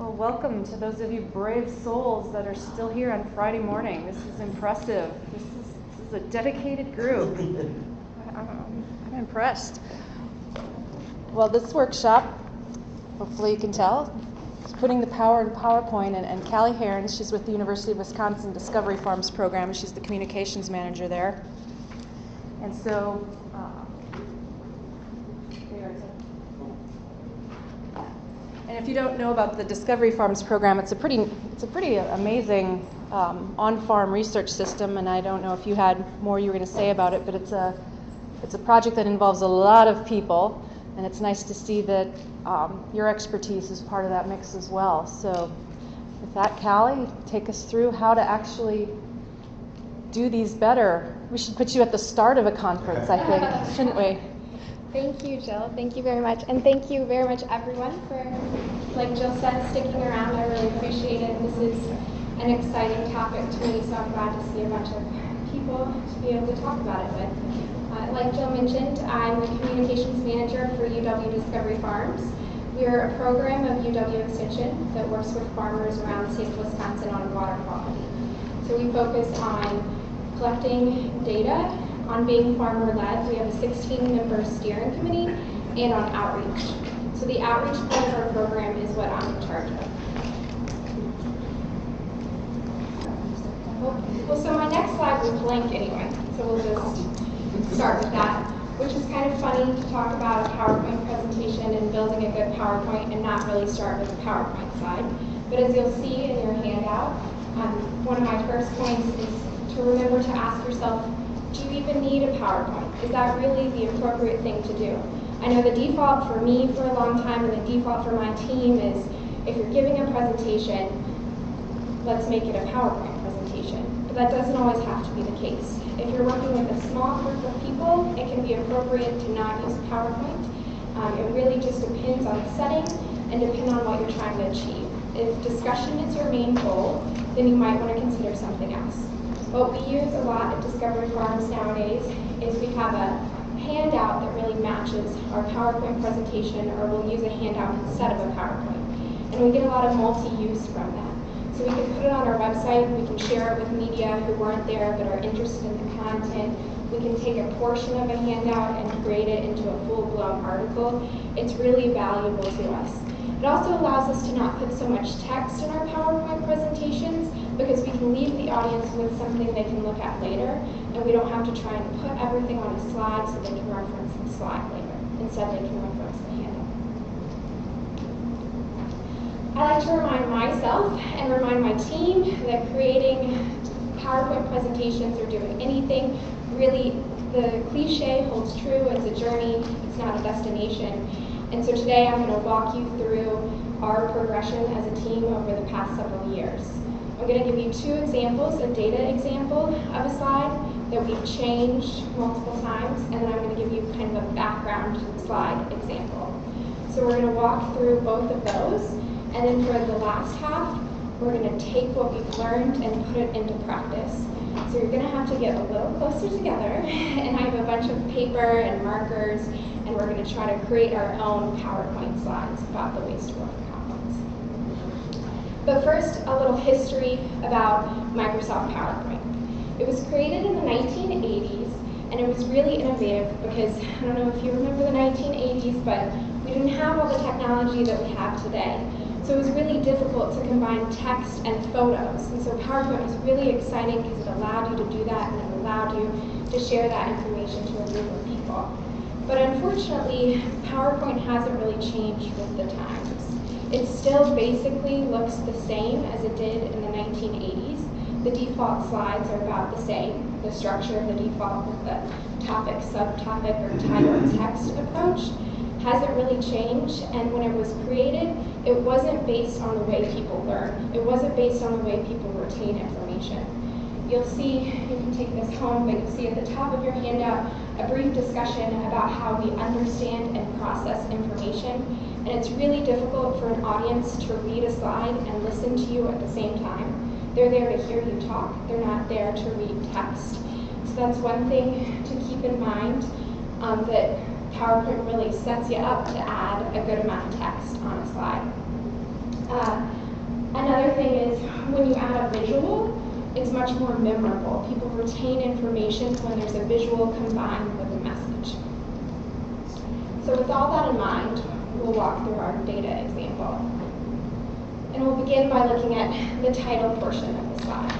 Well, welcome to those of you brave souls that are still here on Friday morning. This is impressive. This is, this is a dedicated group. I'm, I'm impressed. Well, this workshop, hopefully you can tell, is putting the power in PowerPoint. And, and Callie Herons, she's with the University of Wisconsin Discovery Farms program. She's the communications manager there. And so uh, And if you don't know about the Discovery Farms program, it's a pretty, it's a pretty amazing um, on-farm research system. And I don't know if you had more you were going to say about it, but it's a, it's a project that involves a lot of people, and it's nice to see that um, your expertise is part of that mix as well. So, with that, Callie, take us through how to actually do these better. We should put you at the start of a conference, I think, shouldn't we? Thank you, Jill. Thank you very much. And thank you very much, everyone, for, like Jill said, sticking around. I really appreciate it. This is an exciting topic to me, so I'm glad to see a bunch of people to be able to talk about it with. Uh, like Jill mentioned, I'm the communications manager for UW Discovery Farms. We are a program of UW Extension that works with farmers around the state of Wisconsin on water quality. So we focus on collecting data on being farmer-led, we have a 16-member steering committee, and on outreach. So the outreach part of our program is what I'm in charge of. Well, so my next slide was blank anyway, so we'll just start with that, which is kind of funny to talk about a PowerPoint presentation and building a good PowerPoint and not really start with the PowerPoint slide. But as you'll see in your handout, um, one of my first points is to remember to ask yourself do you even need a PowerPoint? Is that really the appropriate thing to do? I know the default for me for a long time and the default for my team is if you're giving a presentation, let's make it a PowerPoint presentation. But that doesn't always have to be the case. If you're working with a small group of people, it can be appropriate to not use PowerPoint. Um, it really just depends on the setting and depend on what you're trying to achieve. If discussion is your main goal, then you might want to consider something else. What we use a lot at Discovery Farms nowadays is we have a handout that really matches our PowerPoint presentation, or we'll use a handout instead of a PowerPoint. And we get a lot of multi-use from that. So we can put it on our website, we can share it with media who weren't there but are interested in the content. We can take a portion of a handout and create it into a full-blown article. It's really valuable to us. It also allows us to not put so much text in our PowerPoint presentations because we can leave the audience with something they can look at later, and we don't have to try and put everything on a slide so they can reference the slide later. Instead, they can reference the handout. I like to remind myself and remind my team that creating PowerPoint presentations or doing anything, really the cliche holds true. It's a journey, it's not a destination. And so today I'm going to walk you through our progression as a team over the past several years. I'm going to give you two examples, a data example of a slide that we've changed multiple times, and then I'm going to give you kind of a background slide example. So we're going to walk through both of those, and then for the last half, we're going to take what we've learned and put it into practice. So you're going to have to get a little closer together, and I have a bunch of paper and markers, and we're going to try to create our own PowerPoint slides about the Waste to Worth. But first, a little history about Microsoft PowerPoint. It was created in the 1980s, and it was really innovative because, I don't know if you remember the 1980s, but we didn't have all the technology that we have today. So it was really difficult to combine text and photos. And so PowerPoint was really exciting because it allowed you to do that and it allowed you to share that information to a group of people. But unfortunately, PowerPoint hasn't really changed with the times. It still basically looks the same as it did in the 1980s. The default slides are about the same. The structure of the default with the topic, subtopic, or title text approach hasn't really changed. And when it was created, it wasn't based on the way people learn. It wasn't based on the way people retain information. You'll see, you can take this home, but you'll see at the top of your handout a brief discussion about how we understand and process information and it's really difficult for an audience to read a slide and listen to you at the same time. They're there to hear you talk, they're not there to read text. So that's one thing to keep in mind, um, that PowerPoint really sets you up to add a good amount of text on a slide. Uh, another thing is when you add a visual, it's much more memorable. People retain information when there's a visual combined with a message. So with all that in mind, we'll walk through our data example. And we'll begin by looking at the title portion of the slide.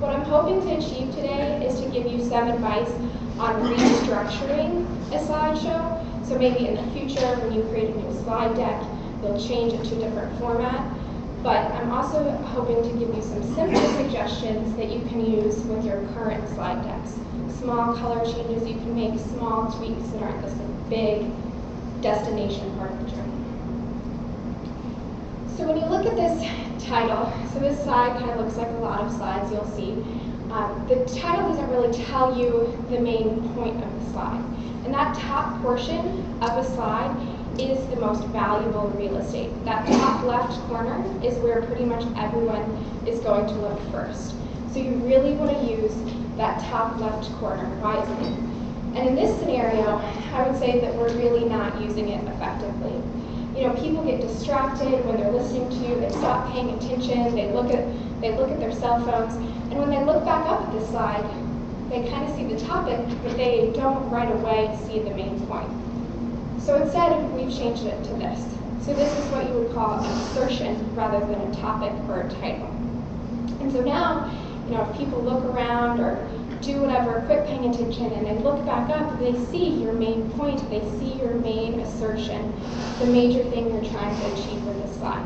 What I'm hoping to achieve today is to give you some advice on restructuring a slideshow. So maybe in the future, when you create a new slide deck, you'll change it to a different format. But I'm also hoping to give you some simple suggestions that you can use with your current slide decks. Small color changes you can make, small tweaks that aren't this big destination journey. So when you look at this title, so this slide kind of looks like a lot of slides you'll see. Um, the title doesn't really tell you the main point of the slide. And that top portion of a slide is the most valuable real estate. That top left corner is where pretty much everyone is going to look first. So you really want to use that top left corner wisely. And in this scenario, I would say that we're really not using it effectively you know, people get distracted when they're listening to you, they stop paying attention, they look at they look at their cell phones, and when they look back up at the slide, they kind of see the topic, but they don't right away see the main point. So instead, we've changed it to this. So this is what you would call an assertion rather than a topic or a title. And so now, you know, if people look around or do whatever, quit paying attention, and they look back up, they see your main point, they see your main assertion, the major thing you're trying to achieve with this slide.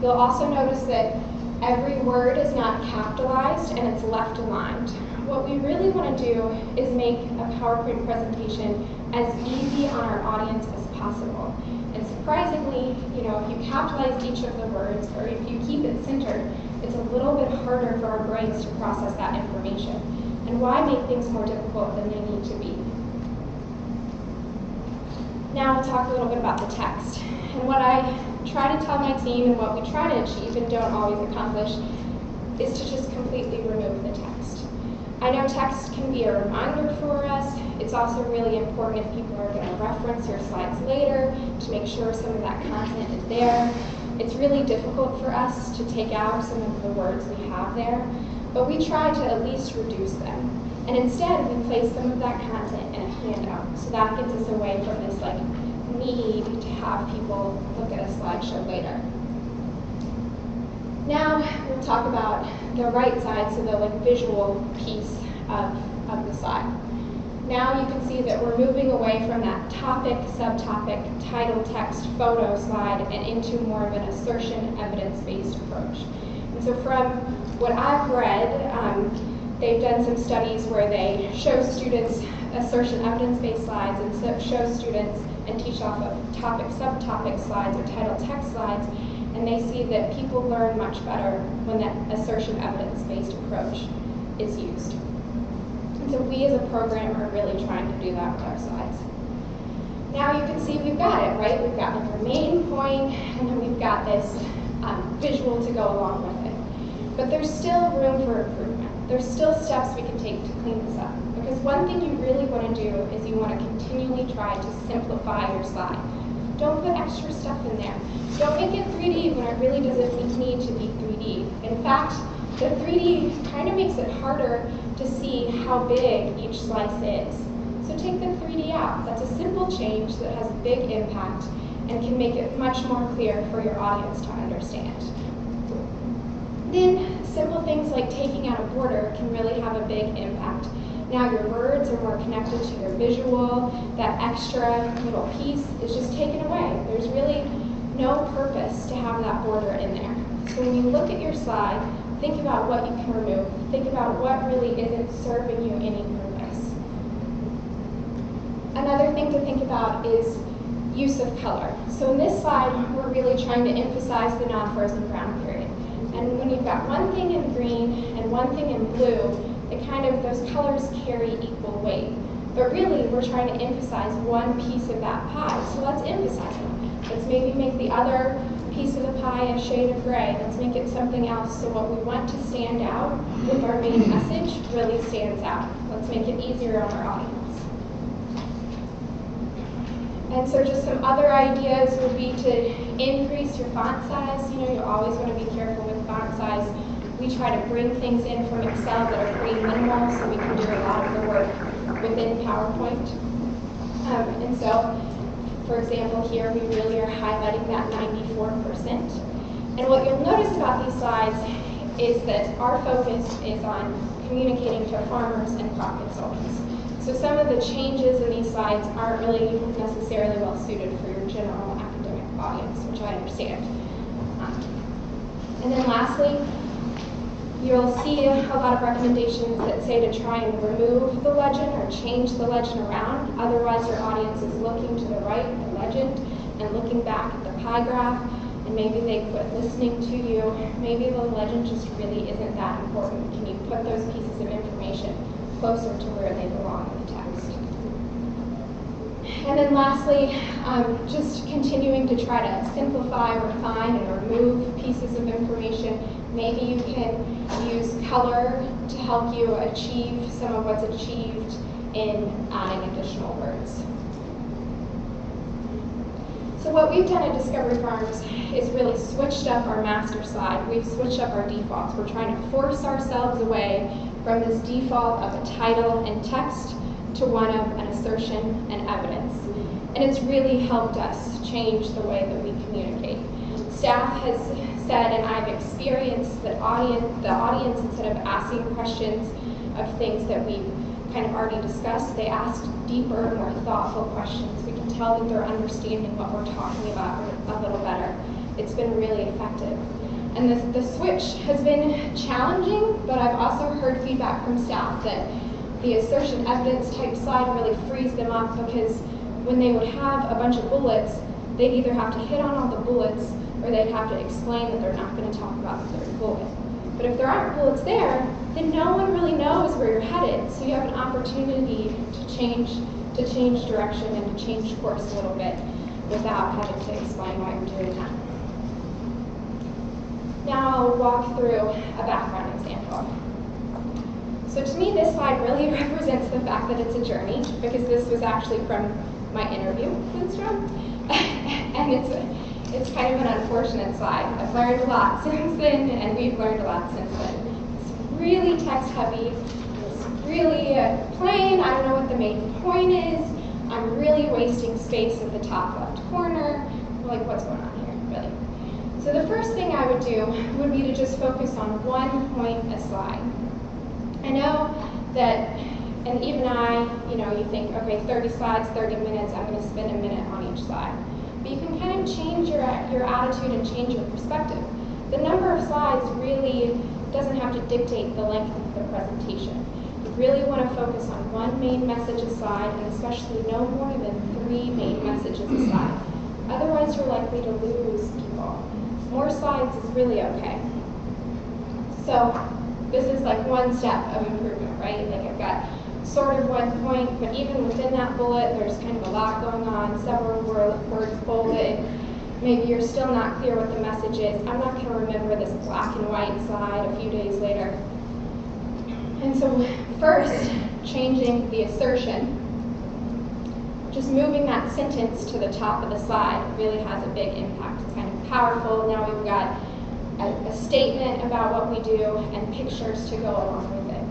You'll also notice that every word is not capitalized and it's left aligned. What we really want to do is make a PowerPoint presentation as easy on our audience as possible. And surprisingly, you know, if you capitalize each of the words or if you keep it centered, it's a little bit harder for our brains to process that information. And why make things more difficult than they need to be? Now we'll talk a little bit about the text. And what I try to tell my team and what we try to achieve and don't always accomplish is to just completely remove the text. I know text can be a reminder for us. It's also really important if people are going to reference your slides later to make sure some of that content is there. It's really difficult for us to take out some of the words we have there but we try to at least reduce them. And instead, we place some of that content in a handout. So that gets us away from this like need to have people look at a slideshow later. Now we'll talk about the right side, so the like visual piece of, of the slide. Now you can see that we're moving away from that topic, subtopic, title, text, photo slide and into more of an assertion, evidence-based approach. And so from what I've read, um, they've done some studies where they show students assertion evidence-based slides and show students and teach off of topic subtopic slides or title text slides and they see that people learn much better when that assertion evidence-based approach is used. And so we as a program are really trying to do that with our slides. Now you can see we've got it, right? We've got like our main point and then we've got this um, visual to go along with it. But there's still room for improvement. There's still steps we can take to clean this up. Because one thing you really want to do is you want to continually try to simplify your slide. Don't put extra stuff in there. Don't make it 3D when it really doesn't need to be 3D. In fact, the 3D kind of makes it harder to see how big each slice is. So take the 3D out. That's a simple change that has a big impact and can make it much more clear for your audience to understand. Then simple things like taking out a border can really have a big impact. Now your words are more connected to your visual, that extra little piece is just taken away. There's really no purpose to have that border in there. So when you look at your slide, think about what you can remove. Think about what really isn't serving you any purpose. Another thing to think about is use of color. So in this slide, we're really trying to emphasize the non-frozen brown period. And when you've got one thing in green and one thing in blue, it kind of, those colors carry equal weight. But really, we're trying to emphasize one piece of that pie. So let's emphasize it. Let's maybe make the other piece of the pie a shade of gray. Let's make it something else so what we want to stand out with our main message really stands out. Let's make it easier on our audience. And so just some other ideas would be to increase your font size. You know, you always want to be careful with font size. We try to bring things in from Excel that are pretty minimal so we can do a lot of the work within PowerPoint. Um, and so, for example, here we really are highlighting that 94%. And what you'll notice about these slides is that our focus is on communicating to farmers and crop consultants. So some of the changes in these slides aren't really necessarily well suited for your general academic audience, which I understand. Um, and then lastly, you'll see a lot of recommendations that say to try and remove the legend or change the legend around. Otherwise, your audience is looking to the right, the legend, and looking back at the pie graph, and maybe they quit listening to you. Maybe the legend just really isn't that important. Can you put those pieces of information closer to where they belong in the text? And then lastly, um, just continuing to try to simplify, refine, and remove pieces of information. Maybe you can use color to help you achieve some of what's achieved in adding additional words. So what we've done at Discovery Farms is really switched up our master slide. We've switched up our defaults. We're trying to force ourselves away from this default of a title and text to one of an assertion and evidence. And it's really helped us change the way that we communicate. Staff has said, and I've experienced that audience, the audience, instead of asking questions of things that we've kind of already discussed, they ask deeper, more thoughtful questions. We can tell that they're understanding what we're talking about a little better. It's been really effective. And the, the switch has been challenging, but I've also heard feedback from staff that the assertion evidence type slide really frees them up because when they would have a bunch of bullets, they'd either have to hit on all the bullets or they'd have to explain that they're not going to talk about the third bullet. But if there aren't bullets there, then no one really knows where you're headed. So you have an opportunity to change to change direction and to change course a little bit without having to explain why you're doing that. Now I'll walk through a background example. So to me, this slide really represents the fact that it's a journey because this was actually from my interview with Strom. and it's, it's kind of an unfortunate slide. I've learned a lot since then, and we've learned a lot since then. It's really text heavy. It's really uh, plain. I don't know what the main point is. I'm really wasting space at the top left corner. Like, what's going on here, really? So the first thing I would do would be to just focus on one point a slide. I know that, and even I, you know, you think, okay, 30 slides, 30 minutes, I'm going to spend a minute on each slide. But you can kind of change your, your attitude and change your perspective. The number of slides really doesn't have to dictate the length of the presentation. You really want to focus on one main message a slide, and especially no more than three main messages a slide. Otherwise, you're likely to lose people. More slides is really okay. So this is like one step of improvement, right? Like I've got sort of one point, but even within that bullet, there's kind of a lot going on, several words bolded. Maybe you're still not clear what the message is. I'm not going to remember this black and white slide a few days later. And so first, changing the assertion, just moving that sentence to the top of the slide really has a big impact. It's kind of powerful. Now we've got a, a statement about what we do and pictures to go along with it.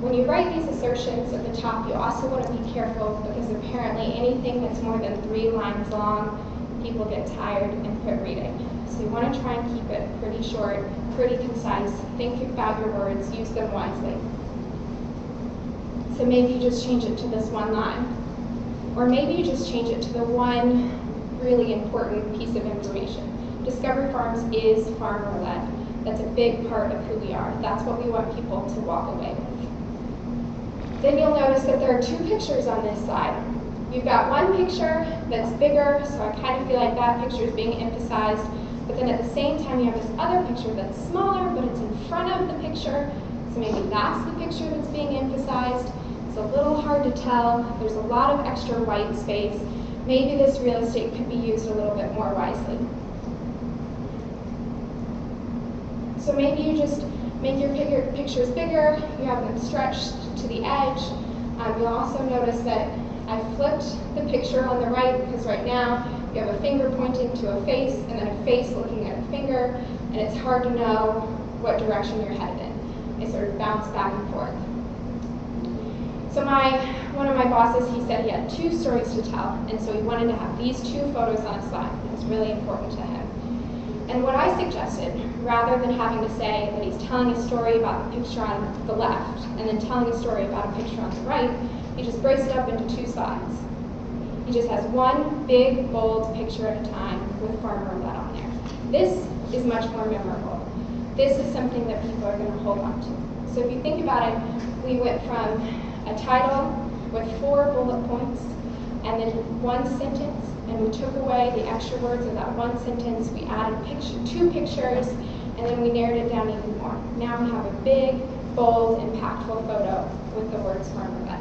When you write these assertions at the top, you also want to be careful because apparently anything that's more than three lines long, people get tired and quit reading. So you want to try and keep it pretty short, pretty concise. Think about your words, use them wisely. So maybe you just change it to this one line. Or maybe you just change it to the one really important piece of information. Discovery Farms is farmer-led. That's a big part of who we are. That's what we want people to walk away with. Then you'll notice that there are two pictures on this side. You've got one picture that's bigger, so I kind of feel like that picture is being emphasized. But then at the same time, you have this other picture that's smaller, but it's in front of the picture. So maybe that's the picture that's being emphasized. It's a little hard to tell. There's a lot of extra white space. Maybe this real estate could be used a little bit more wisely. So maybe you just make your pictures bigger, you have them stretched to the edge. Um, you'll also notice that I flipped the picture on the right because right now you have a finger pointing to a face and then a face looking at a finger, and it's hard to know what direction you're headed in. They sort of bounce back and forth. So my one of my bosses, he said he had two stories to tell, and so he wanted to have these two photos on a slide. It was really important to him. And what I suggested, rather than having to say that he's telling a story about the picture on the left and then telling a story about a picture on the right, he just breaks it up into two slides. He just has one big, bold picture at a time with Farmer Led on there. This is much more memorable. This is something that people are going to hold on to. So if you think about it, we went from a title with four bullet points and then one sentence, and we took away the extra words of that one sentence. We added picture, two pictures, and then we narrowed it down even more. Now we have a big, bold, impactful photo with the words Farmer Led.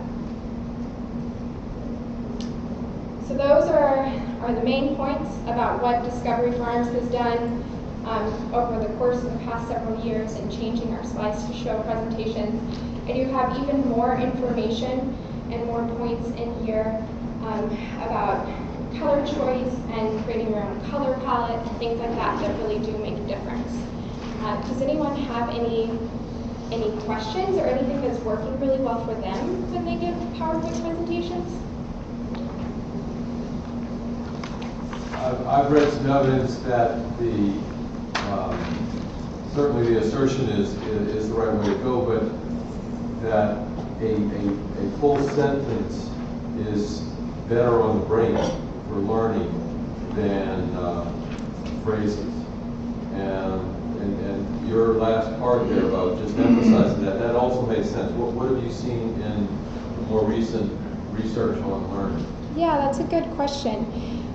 So those are, are the main points about what Discovery Farms has done um, over the course of the past several years in changing our slides to show presentations. I do have even more information and more points in here um, about color choice and creating your own color palette and things like that that really do make a difference. Uh, does anyone have any any questions or anything that's working really well for them when they give PowerPoint presentations? I've, I've read some evidence that the, um, certainly the assertion is, is the right way to go, but that a, a, a full sentence is better on the brain for learning than uh, phrases. And, and, and your last part there about just emphasizing that, that also makes sense. What, what have you seen in more recent research on learning? Yeah, that's a good question.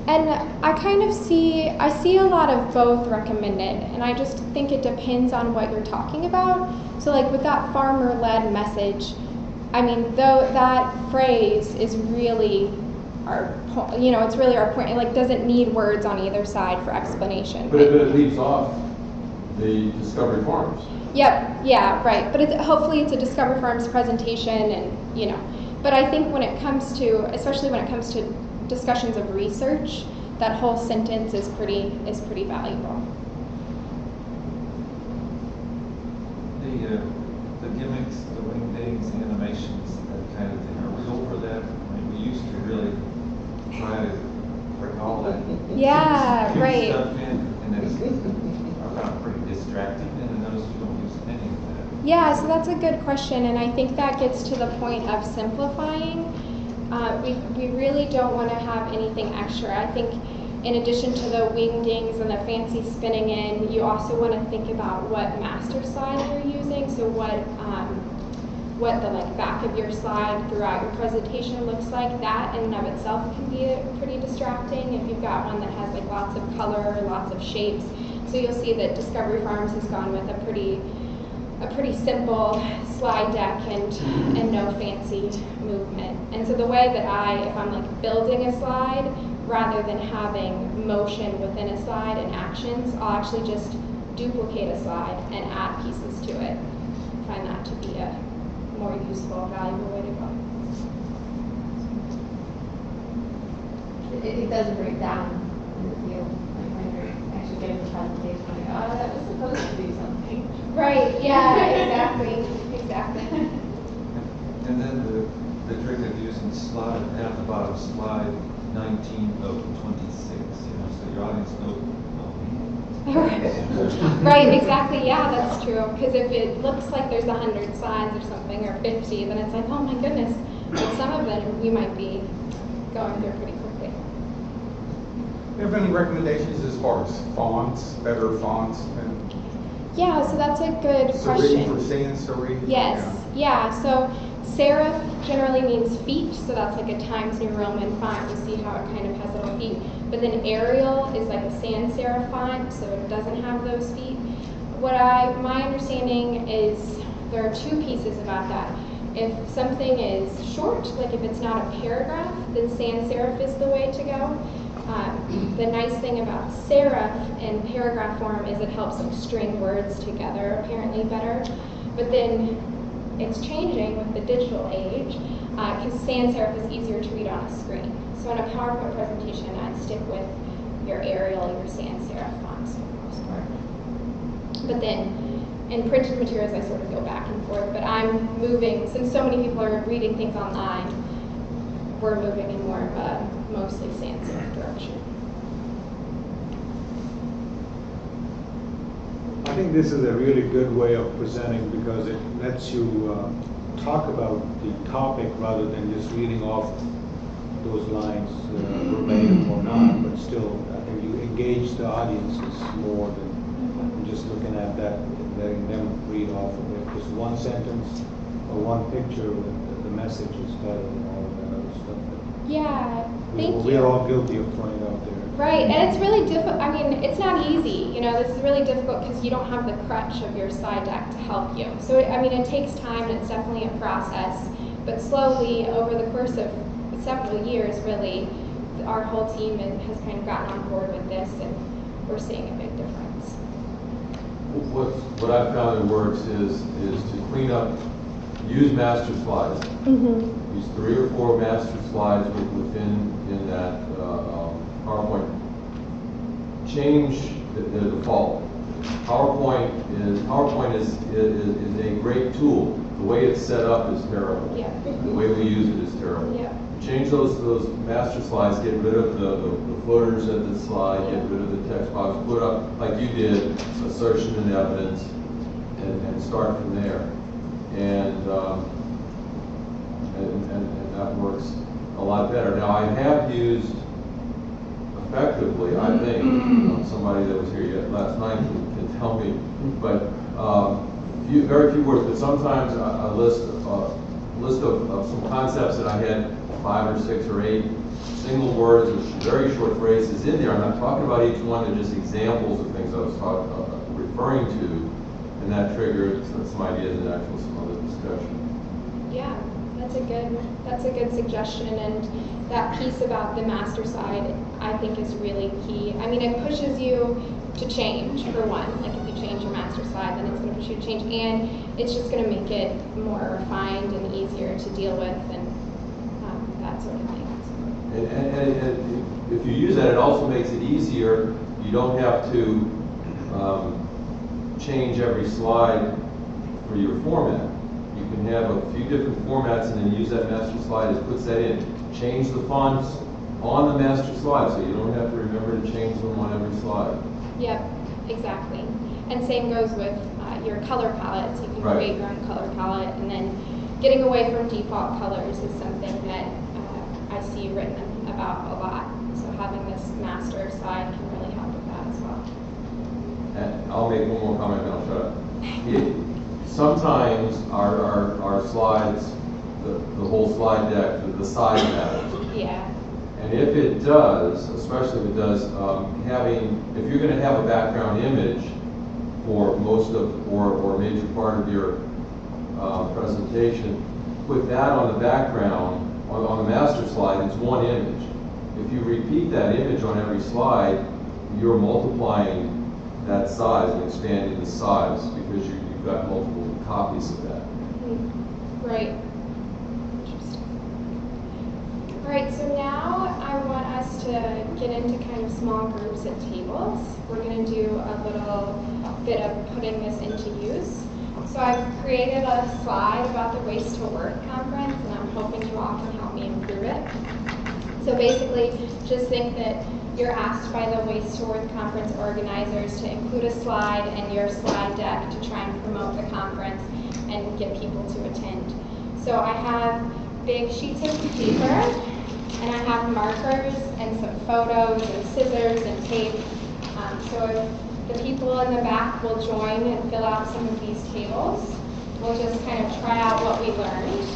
And I kind of see, I see a lot of both recommended, and I just think it depends on what you're talking about. So, like with that farmer led message, I mean, though that phrase is really our, you know, it's really our point. It like doesn't need words on either side for explanation. But but it leaves off the Discovery Farms. Yep, yeah, right. But it's, hopefully it's a Discover Farms presentation and, you know. But I think when it comes to, especially when it comes to discussions of research, that whole sentence is pretty, is pretty valuable. The, uh, the gimmicks, the wingdings, the animations, that kind of thing, are we over that? I mean, we used to really try to bring all that. Yeah, right. Stuff in, and it's, I found pretty distracting, I noticed we don't use any of that. Yeah, so that's a good question, and I think that gets to the point of simplifying. Uh, we, we really don't want to have anything extra. I think in addition to the wingdings and the fancy spinning in, you also want to think about what master slide you're using. So what um, what the like back of your slide throughout your presentation looks like. That in and of itself can be pretty distracting if you've got one that has like lots of color, lots of shapes. So you'll see that Discovery Farms has gone with a pretty a pretty simple slide deck and and no fancy movement. And so the way that I, if I'm like building a slide, rather than having motion within a slide and actions, I'll actually just duplicate a slide and add pieces to it. I find that to be a more useful, valuable way to go. It, it does break down in the field, actually getting the presentation, like, oh, that was supposed to do something. Right, yeah, exactly, exactly. And then the, the trick of using slide, at the bottom slide nineteen of twenty-six, you know, so your audience knows, Right, exactly, yeah, that's true. Because if it looks like there's a hundred slides or something, or fifty, then it's like, oh my goodness. But some of them, we might be going through pretty You have any recommendations as far as fonts, better fonts, and Yeah, so that's a good serif question. or sans serif? Yes, yeah, so serif generally means feet, so that's like a Times New Roman font. You see how it kind of has little feet. But then Arial is like a sans serif font, so it doesn't have those feet. What I, my understanding is there are two pieces about that. If something is short, like if it's not a paragraph, then sans serif is the way to go. Um, the nice thing about serif in paragraph form is it helps them string words together apparently better. But then it's changing with the digital age because sans serif is easier to read on a screen. So in a PowerPoint presentation, I'd stick with your Arial, your sans serif fonts for the most part. But then in printed materials, I sort of go back and forth, but I'm moving, since so many people are reading things online, we're moving in more of a mostly sans serif direction. I think this is a really good way of presenting because it lets you uh, talk about the topic rather than just reading off those lines uh, verbatim or not, but still, I think you engage the audiences more than just looking at that, and letting them read off of it. Just one sentence or one picture, the the message is better than all of that other stuff that Yeah, we- thank you. we're all guilty of throwing out there. Right, and it's really difficult. I mean, it's not easy. You know, this is really difficult because you don't have the crutch of your slide deck to help you. So, I mean, it takes time and it's definitely a process. But slowly, over the course of several years, really, our whole team has kind of gotten on board with this, and we're seeing a big difference. What, what I've found that works is, is to clean up, use master slides. Mm-hmm. Use three or four master slides within, in that uh, um, PowerPoint. Change the the default. PowerPoint is, PowerPoint is, is, is a great tool. The way it's set up is terrible. Yeah. The way we use it is terrible. Yeah. Change those, those master slides, get rid of the, the the footers at the slide, get rid of the text box, put up, like you did, assertion and evidence, and, and start from there. And, um, and, and, and that works a lot better. Now, I have used effectively, I think, um, somebody that was here yet last night can, can tell me, but, um, few, very few words, but sometimes a, a list, a list of, of some concepts that I had five or six or eight single words with very short phrases in there. I'm not talking about each one, they're just examples of things I was talking, uh, referring to, and that triggered some some ideas and actual some other discussion. Yeah, that's a good, that's a good suggestion, and that piece about the master slide, I think is really key. I mean, it pushes you to change, for one, like if you change your master slide, then it's gonna push you to change, and it's just gonna make it more refined and easier to deal with, and, um, that sort of thing. And, and, and- and if you use that, it also makes it easier. You don't have to, um, change every slide for your format. Can have a few different formats and then use that master slide, it puts that in. Change the fonts on the master slide, so you don't have to remember to change them on every slide. Yep, exactly. And same goes with uh, your color palettes. You can Right. create your own color palette, and then getting away from default colors is something that uh, I see written about a lot. So having this master slide can really help with that as well. And I'll make one more comment and I'll shut up. It- Sometimes our, our, our slides, the, the whole slide deck, the- the size matters. Yeah, And if it does, especially if it does, um, having, if you're gonna have a background image for most of, or, or a major part of your, uh, presentation, put that on the background, on, on the master slide, it's one image. If you repeat that image on every slide, you're multiplying that size and expanding the size because you, you've got multiple copies of that. Right. Interesting. All right, so now I want us to get into kind of small groups at tables. We're going to do a little bit of putting this into use. So I've created a slide about the Waste to Worth conference, and I'm hoping you all can help me improve it. So basically, just think that you're asked by the Waste to Worth conference organizers to include a slide in your slide deck to try and promote the conference and get people to attend. So I have big sheets of paper, and I have markers and some photos and scissors and tape. Um, so if the people in the back will join and fill out some of these tables, we'll just kind of try out what we learned.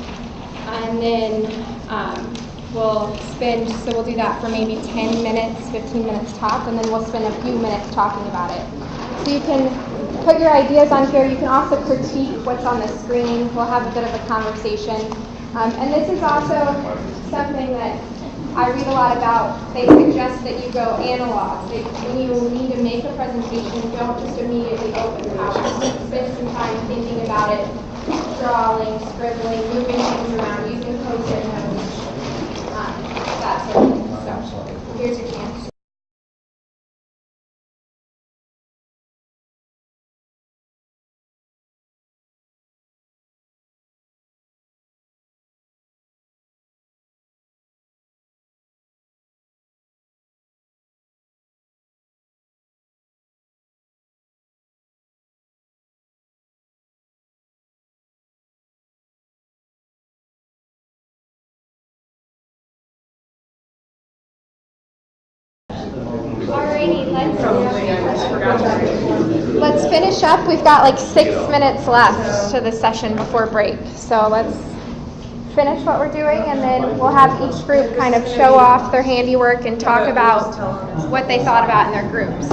And then um, we'll spend, so we'll do that for maybe 10 minutes, 15 minutes top, and then we'll spend a few minutes talking about it. So you can put your ideas on here. You can also critique what's on the screen. We'll have a bit of a conversation. Um, and this is also something that I read a lot about. They suggest that you go analog. That when you need to make a presentation, don't just immediately open PowerPoint. Spend some time thinking about it, drawing, scribbling, moving things around, using post-it notes, um, that sort of thing. So here's your chance. Finish up. We've got like six minutes left to the session before break. So let's finish what we're doing and then we'll have each group kind of show off their handiwork and talk about what they thought about in their groups.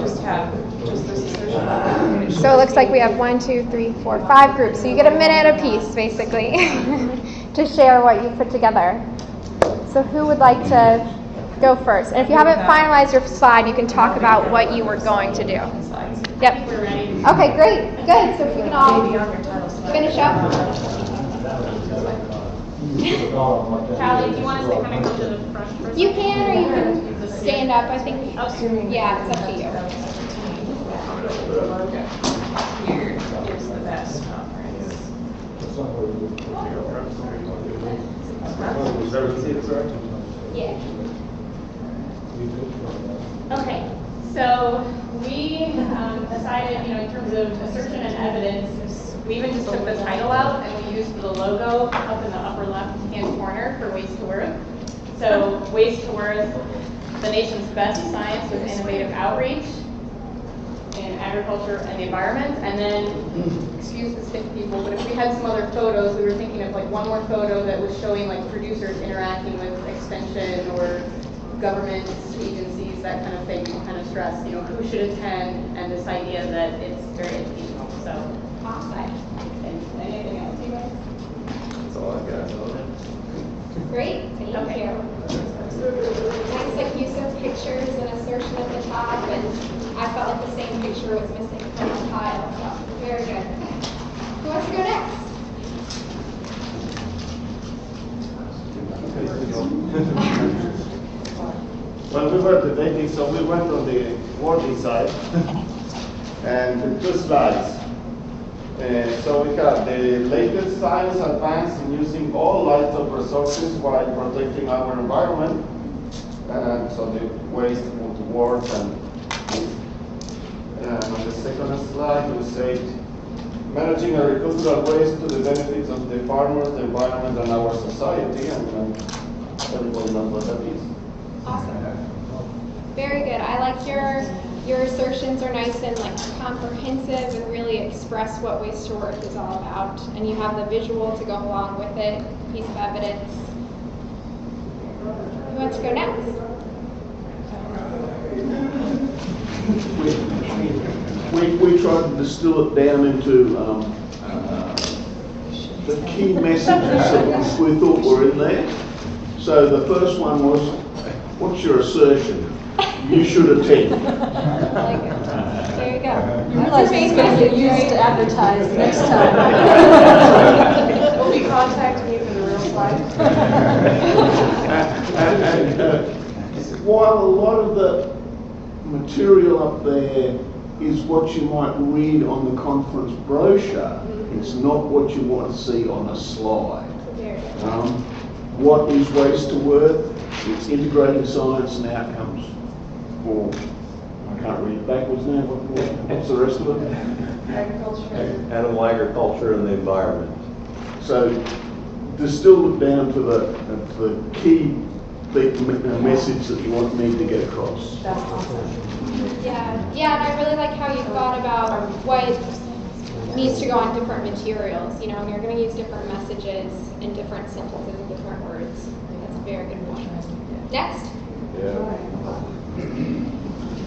Just have, just this assertion. So it looks like we have one, two, three, four, five groups. So you get a minute apiece, basically, to share what you put together. So who would like to go first? And if you haven't finalized your slide, you can talk about what you were going to do. Slides. Yep. We're ready. Okay, great. Good. So if we can all Maybe on your title slide. finish up. Callie, do you want us to kind of come to the front first? You can, or you can stand up. I think. Oh, yeah, it's up to you. Here, here's the best conference. Yeah. Okay, so we um, decided, you know, in terms of assertion and evidence, we even just took the title out and we used the logo up in the upper left-hand corner for Waste to Worth. So Waste to Worth, the nation's best science with innovative outreach in agriculture and the environment. And then, excuse the sick people, but if we had some other photos, we were thinking of like one more photo that was showing like producers interacting with extension or government agencies, that kind of thing, to kind of stress, you know, who should attend and this idea that it's very educational, so. Awesome. And anything else, you guys? That's all I got. Great. Thank Okay. you. Nice, like use of pictures and assertion at the top, and I felt like the same picture was missing from the tile. So very good. Who wants to go next? When we were debating, so we went on the working side and two slides. Uh, so we have the latest science advance in using all light of resources while protecting our environment. And so the waste to worth and and on the second slide we say managing agricultural waste to the benefits of the farmers, the environment, and our society. And, and everybody knows what that is. Awesome. Very good. I like your your assertions are nice and like comprehensive and really express what waste to worth is all about. And you have the visual to go along with it, piece of evidence. Who wants to go next? We, we tried to distill it down into um, uh, the key messages that we thought were in there. So the first one was, what's your assertion? You should attend. I like it. There you go. I realize it's going to get used to advertise next time. We'll be contacting you for the real slide. And, and, uh, while a lot of the material up there is what you might read on the conference brochure, it's not what you want to see on a slide. Very good. Um, what is waste to worth? It's integrating science and outcomes. Or, I can't read it backwards now, what, what- what's the rest of it? Agriculture. Animal agriculture and the environment. So distilled it down to the, uh, to the key big uh, message that you want me to get across. That's awesome. Yeah, yeah, and I really like how you thought about what needs to go on different materials. You know, and you're going to use different messages in different sentences and different words. That's a very good point. Next.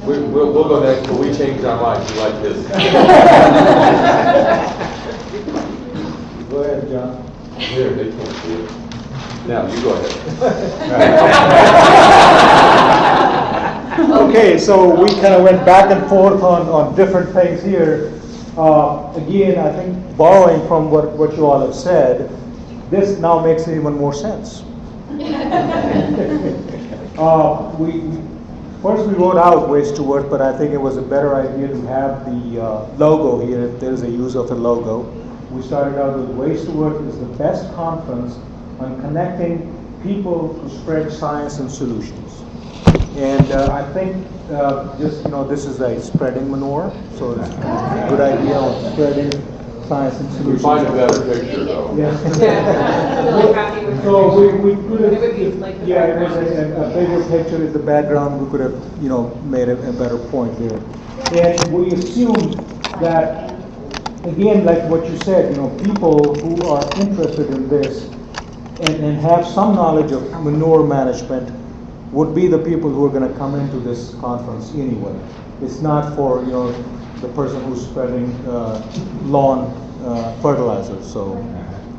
We, we'll, we'll go next, but we changed our minds, we like this. Go ahead, John. There, they can't see it. Now, you go ahead. Okay, so we kind of went back and forth on, on different things here. Uh, Again, I think borrowing from what, what you all have said, this now makes even more sense. Uh, We, first we wrote out waste to worth, but I think it was a better idea to have the uh, logo here, if there's a use of the logo. We started out with waste to worth is the best conference on connecting people to spread science and solutions. And uh, I think, uh, just, you know, this is a spreading manure, so it's a good idea on spreading science and We solutions. find a better picture, though. Yeah, I'm really happy with So we, we could It would have, like yeah, it was a, a bigger picture in the background, we could have, you know, made a, a better point there. And we assume that, again, like what you said, you know, people who are interested in this and, and have some knowledge of manure management would be the people who are gonna come into this conference anyway. It's not for, you know, the person who's spreading, uh, lawn, uh, fertilizer, so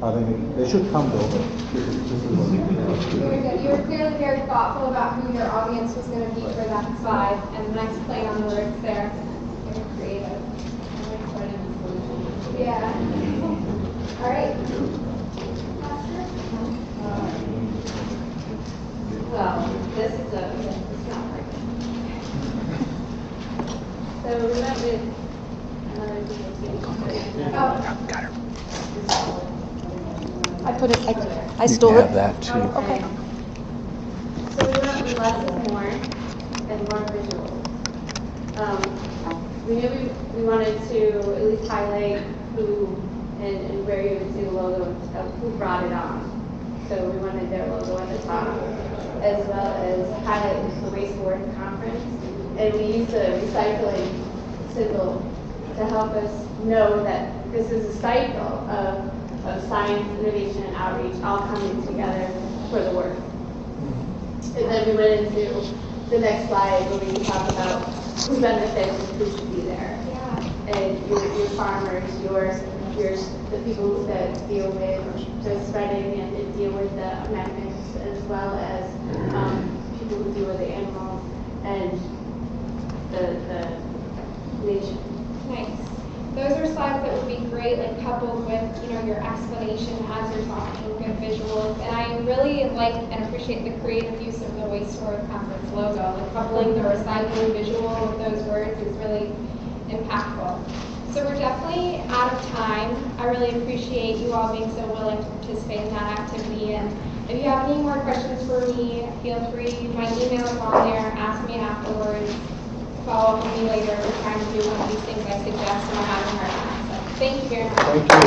I think they should come though, but this is, what. Very good. You were clearly very thoughtful about who your audience was going to be for that slide, and the nice play on the words there. Very creative. Yeah. All right. Well, this is a, it's not like. So we went with another DOT. Oh, I put it, I, I stole it. Okay. So we went with less is more and more visual. Um, we knew we, we wanted to at least highlight who and, and where you would see the logo of who brought it on. So we wanted their logo at the top, as well as highlight the Waste to Worth Conference. And we use a recycling symbol to help us know that this is a cycle of, of science, innovation, and outreach all coming together for the work. And then we went into the next slide where we talk about who benefits and who should be there. yeah. And your, your farmers, your, your, the people that deal with the spreading and that deal with the amendments, as well as, um, people who deal with the animals and the, the. Nice. Those are slides that would be great, like coupled with, you know, your explanation as you're talking, good visuals. And I really like and appreciate the creative use of the Waste to Worth Conference logo. Like coupling the recycling visual with those words is really impactful. So we're definitely out of time. I really appreciate you all being so willing to participate in that activity. And if you have any more questions for me, feel free, my email is on there, ask me afterwards follow up with me later. We're trying to do one of these things I suggest hard time. So thank you very much. Thank you.